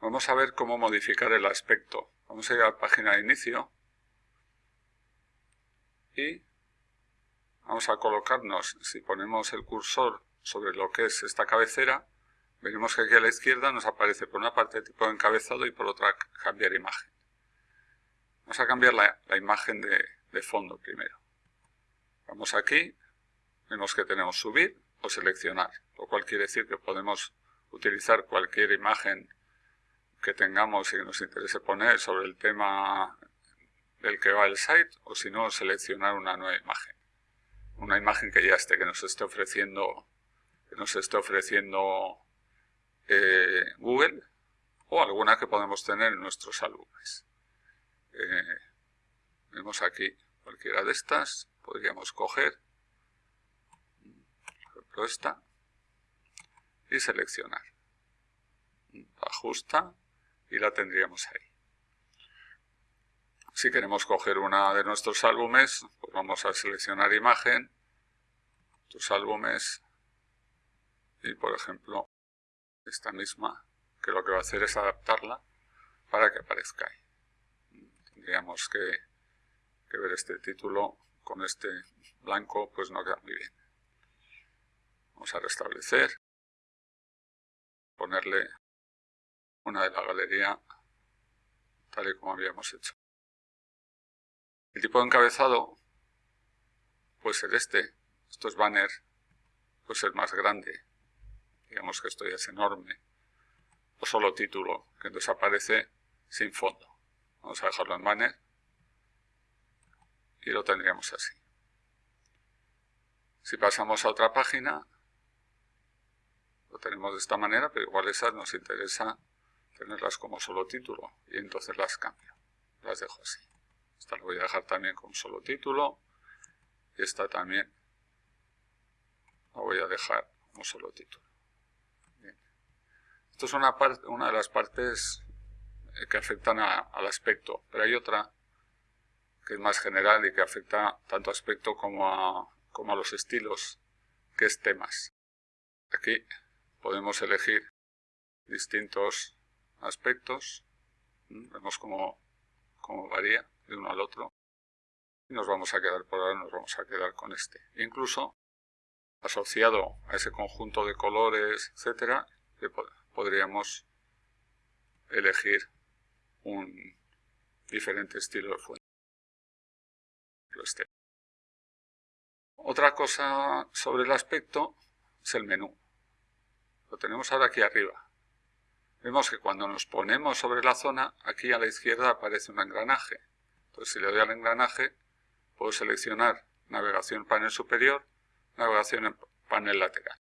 Vamos a ver cómo modificar el aspecto. Vamos a ir a la página de inicio y vamos a colocarnos, si ponemos el cursor sobre lo que es esta cabecera, veremos que aquí a la izquierda nos aparece por una parte tipo encabezado y por otra cambiar imagen. Vamos a cambiar la, imagen de fondo primero. Vamos aquí, vemos que tenemos subir o seleccionar, lo cual quiere decir que podemos utilizar cualquier imagen tengamos y que nos interese poner sobre el tema del que va el site o si no seleccionar una nueva imagen. Una imagen que ya esté, que nos esté ofreciendo, que nos esté ofreciendo eh, Google o alguna que podemos tener en nuestros álbumes. Eh, vemos aquí cualquiera de estas, podríamos coger, esta, y seleccionar. Ajusta y la tendríamos ahí. Si queremos coger una de nuestros álbumes, pues vamos a seleccionar imagen, tus álbumes, y por ejemplo, esta misma, que lo que va a hacer es adaptarla para que aparezca ahí. Tendríamos que, que ver este título con este blanco, pues no queda muy bien. Vamos a restablecer, ponerle una de la galería tal y como habíamos hecho. El tipo de encabezado puede ser este. Esto es banner, puede ser más grande. Digamos que esto ya es enorme. O solo título, que entonces aparece sin fondo. Vamos a dejarlo en banner. Y lo tendríamos así. Si pasamos a otra página, lo tenemos de esta manera, pero igual esas nos interesa tenerlas como solo título y entonces las cambio. Las dejo así. Esta la voy a dejar también como solo título y esta también la voy a dejar como solo título. Esto es una, una de las partes eh, que afectan al aspecto, pero hay otra que es más general y que afecta tanto aspecto como a, como a los estilos, que es temas. Aquí podemos elegir distintos aspectos, vemos cómo, cómo, varía de uno al otro, y nos vamos a quedar por ahora, nos vamos a quedar con este. Incluso asociado a ese conjunto de colores, etcétera, podríamos elegir un diferente estilo de fuente. Este. Otra cosa sobre el aspecto es el menú. Lo tenemos ahora aquí arriba. Vemos que cuando nos ponemos sobre la zona, aquí a la izquierda aparece un engranaje. Entonces si le doy al engranaje, puedo seleccionar navegación panel superior, navegación en panel lateral.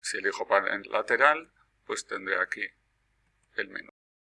Si elijo panel lateral, pues tendré aquí el menú.